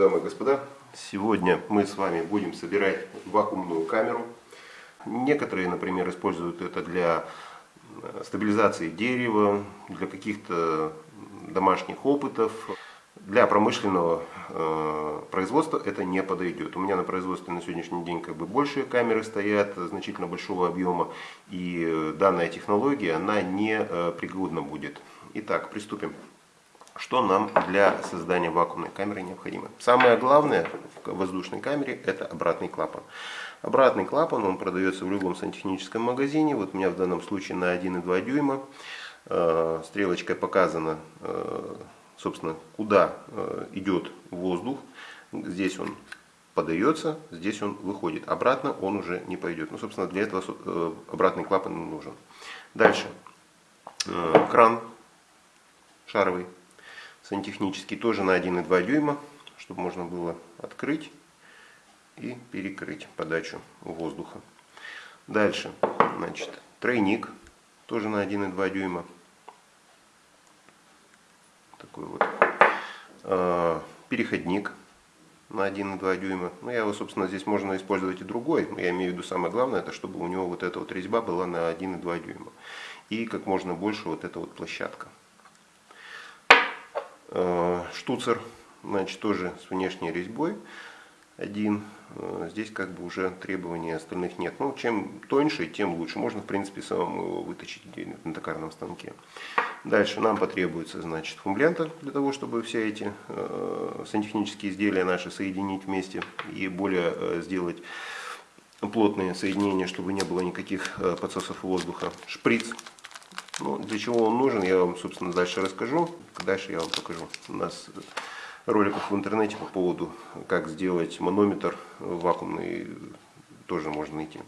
дамы и господа! Сегодня мы с вами будем собирать вакуумную камеру. Некоторые, например, используют это для э, стабилизации дерева, для каких-то домашних опытов. Для промышленного э, производства это не подойдет. У меня на производстве на сегодняшний день как бы большие камеры стоят, значительно большого объема, и э, данная технология, она не э, пригодна будет. Итак, приступим. Что нам для создания вакуумной камеры необходимо? Самое главное в воздушной камере это обратный клапан. Обратный клапан, он продается в любом сантехническом магазине. Вот у меня в данном случае на 1,2 дюйма. Э, стрелочкой показано, э, собственно, куда э, идет воздух. Здесь он подается, здесь он выходит. Обратно он уже не пойдет. Ну, собственно, для этого обратный клапан нужен. Дальше. Кран шаровый сантехнический, тоже на 1,2 дюйма, чтобы можно было открыть и перекрыть подачу воздуха. Дальше, значит, тройник, тоже на 1,2 дюйма. Такой вот. А, переходник на 1,2 дюйма. Ну, я его, собственно, здесь можно использовать и другой. Но я имею в виду самое главное, это чтобы у него вот эта вот резьба была на 1,2 дюйма. И как можно больше вот эта вот площадка. Э, штуцер, значит, тоже с внешней резьбой один. Э, здесь как бы уже требований остальных нет. Ну, чем тоньше, тем лучше. Можно, в принципе, самому его выточить на токарном станке. Дальше нам потребуется, значит, фумблента для того, чтобы все эти э, сантехнические изделия наши соединить вместе и более сделать плотные соединения, чтобы не было никаких э, подсосов воздуха. Шприц ну, для чего он нужен, я вам, собственно, дальше расскажу. Дальше я вам покажу. У нас роликов в интернете по поводу, как сделать манометр вакуумный, тоже можно найти.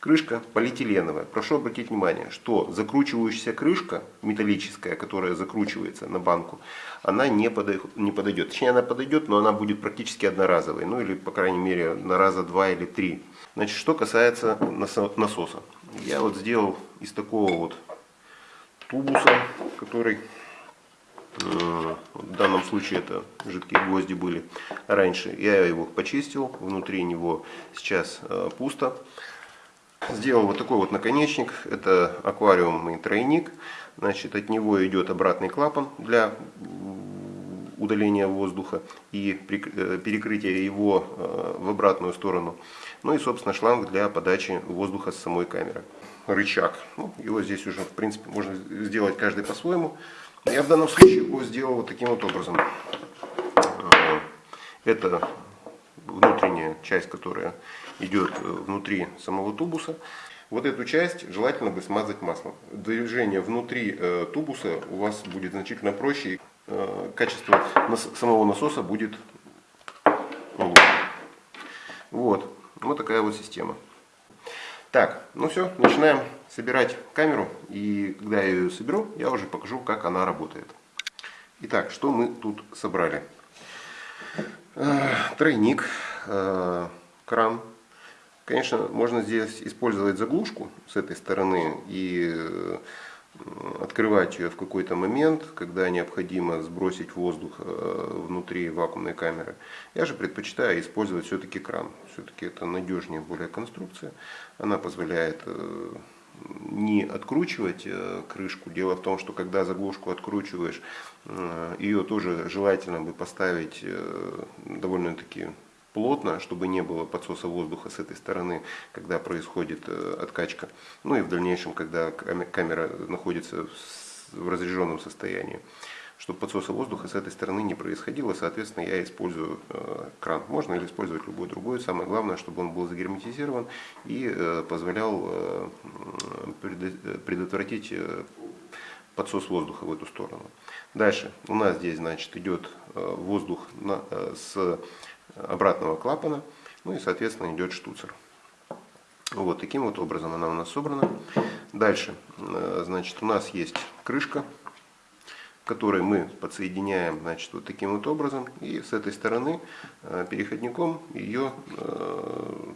Крышка полиэтиленовая. Прошу обратить внимание, что закручивающаяся крышка металлическая, которая закручивается на банку, она не, подойдет, не подойдет. Точнее, она подойдет, но она будет практически одноразовой. Ну или, по крайней мере, на раза два или три. Значит, что касается насоса. Я вот сделал из такого вот тубуса, который э, в данном случае это жидкие гвозди были раньше. Я его почистил, внутри него сейчас э, пусто. Сделал вот такой вот наконечник, это аквариумный тройник. Значит, от него идет обратный клапан для удаления воздуха и э, перекрытия его в обратную сторону. Ну и, собственно, шланг для подачи воздуха с самой камеры рычаг. Ну, его здесь уже, в принципе, можно сделать каждый по-своему. Я в данном случае его сделал вот таким вот образом. Э, это внутренняя часть, которая идет э, внутри самого тубуса. Вот эту часть желательно бы смазать маслом. Движение внутри э, тубуса у вас будет значительно проще. Качество самого насоса будет лучше. Вот. Вот такая вот система. Так, ну все, начинаем собирать камеру. И когда я ее соберу, я уже покажу, как она работает. Итак, что мы тут собрали? Э, тройник, э, кран. Конечно, можно здесь использовать заглушку с этой стороны и открывать ее в какой-то момент, когда необходимо сбросить воздух э, внутри вакуумной камеры. Я же предпочитаю использовать все-таки кран. Все-таки это надежнее более конструкция. Она позволяет э, не откручивать э, крышку. Дело в том, что когда заглушку откручиваешь, ее тоже желательно бы поставить довольно-таки плотно, чтобы не было подсоса воздуха с этой стороны, когда происходит э, откачка. Ну и в дальнейшем, когда камера находится в разряженном состоянии. Чтобы подсоса воздуха с этой стороны не происходило, соответственно, я использую э, кран. Можно или использовать любой другой. Самое главное, чтобы он был загерметизирован и э, позволял предотвратить подсос воздуха в эту сторону. Дальше у нас здесь значит идет воздух с обратного клапана, ну и соответственно идет штуцер. Вот таким вот образом она у нас собрана. Дальше, э, значит, у нас есть крышка, которой мы подсоединяем, значит, вот таким вот образом. И с этой стороны э, переходником ее э,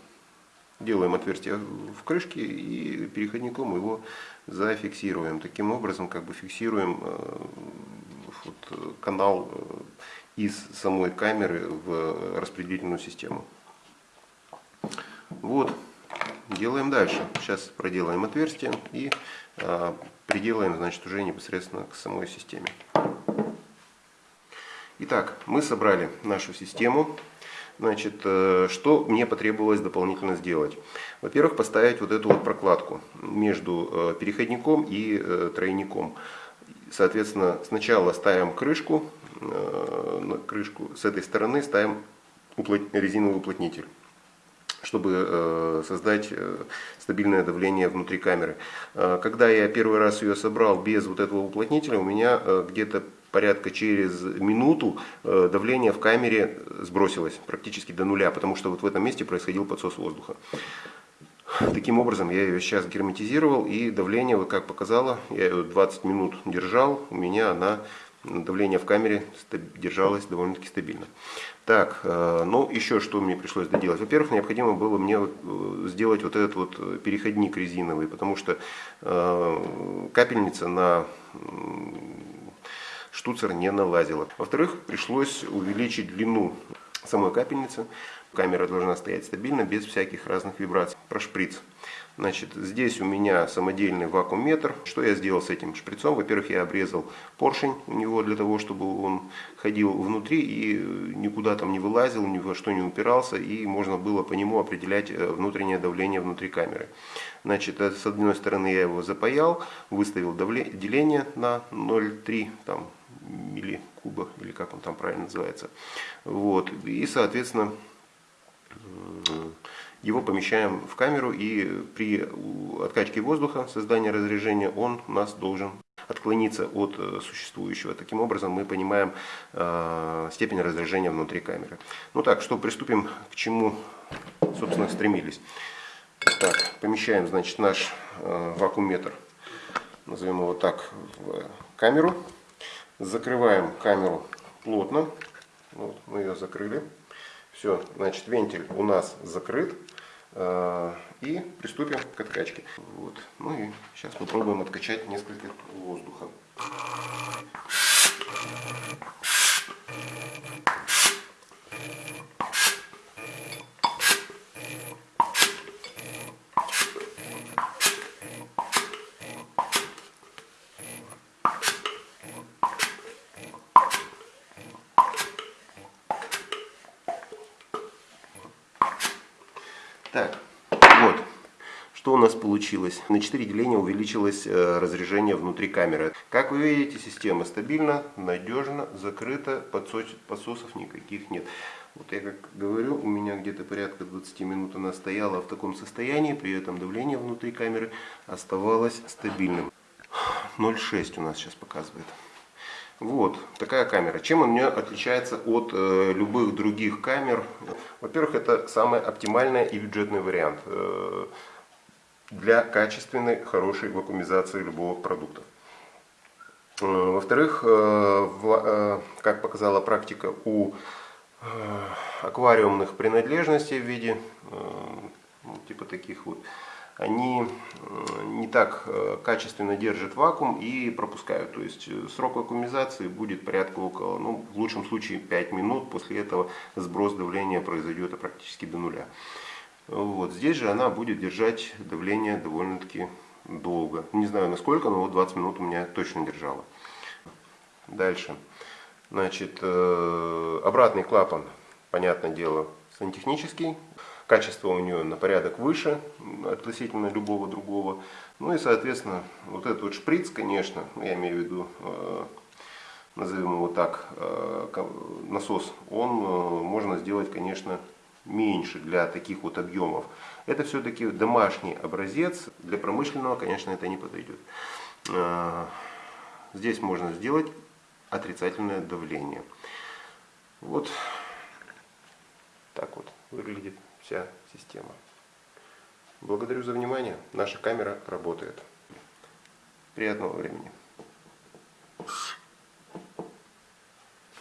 делаем отверстие в крышке и переходником его зафиксируем. Таким образом, как бы фиксируем канал из самой камеры в распределительную систему. Вот, делаем дальше. Сейчас проделаем отверстие и а, приделаем, значит, уже непосредственно к самой системе. Итак, мы собрали нашу систему. Значит, э, что мне потребовалось дополнительно сделать? Во-первых, поставить вот эту вот прокладку между э, переходником и э, тройником. Соответственно, сначала ставим крышку, на крышку с этой стороны ставим резиновый уплотнитель чтобы создать стабильное давление внутри камеры. Когда я первый раз ее собрал без вот этого уплотнителя, у меня где-то порядка через минуту э, давление в камере сбросилось практически до нуля, потому что вот в этом месте происходил подсос воздуха. Таким образом, я ее сейчас герметизировал, и давление, вот как показало, я ее 20 минут держал, у меня она, давление в камере держалось довольно-таки стабильно. Так, э, ну еще что мне пришлось доделать. Во-первых, необходимо было мне э, сделать вот этот вот переходник резиновый, потому что капельница на штуцер не налазила. Во-вторых, пришлось увеличить длину самой капельницы. Камера должна стоять стабильно, без всяких разных вибраций. Про шприц. Значит, здесь у меня самодельный вакуумметр. Что я сделал с этим шприцом? Во-первых, я обрезал поршень у него для того, чтобы он ходил внутри и никуда там не вылазил, ни во что не упирался, и можно было по нему определять э, внутреннее давление внутри камеры. Значит, э, с одной стороны я его запаял, выставил давление, деление на 0,3, там милликуба, или как он там правильно называется. Вот. И, соответственно, его помещаем в камеру, и при откачке воздуха, создании разрежения, он у нас должен отклониться от э, существующего. Таким образом мы понимаем э, степень разрежения внутри камеры. Ну так, что приступим к чему, собственно, стремились. Так, помещаем, значит, наш э, вакуумметр, назовем его так, в камеру. Закрываем камеру плотно. Вот, мы ее закрыли. Все, значит, вентиль у нас закрыт. Э, и приступим к откачке. Вот. Ну и сейчас попробуем откачать несколько воздуха. Так, вот, что у нас получилось. На 4 деления увеличилось э, разрежение внутри камеры. Как вы видите, система стабильна, надежна, закрыта, подсосов никаких нет. Вот я как говорю, у меня где-то порядка 20 минут она стояла в таком состоянии, при этом давление внутри камеры оставалось стабильным. 0,6 у нас сейчас показывает. Вот такая камера. Чем она отличается от э, любых других камер? Во-первых, это самый оптимальный и бюджетный вариант э, для качественной, хорошей вакуумизации любого продукта. Э, Во-вторых, э, э, как показала практика, у аквариумных принадлежностей в виде ну, типа таких вот они не так качественно держат вакуум и пропускают. То есть срок вакуумизации будет порядка около, ну, в лучшем случае 5 минут. После этого сброс давления произойдет практически до нуля. Вот. Здесь же она будет держать давление довольно-таки долго. Не знаю насколько, но вот 20 минут у меня точно держала. Дальше. Значит, э, обратный клапан, понятное дело, сантехнический. Качество у нее на порядок выше относительно любого другого. Ну и, соответственно, вот этот вот шприц, конечно, я имею в виду, э, назовем его так, э, насос, он можно сделать, конечно, меньше для таких вот объемов. Это все-таки домашний образец, для промышленного, конечно, это не подойдет. Здесь можно сделать отрицательное давление. Вот так вот выглядит вся система. Благодарю за внимание. Наша камера работает. Приятного времени.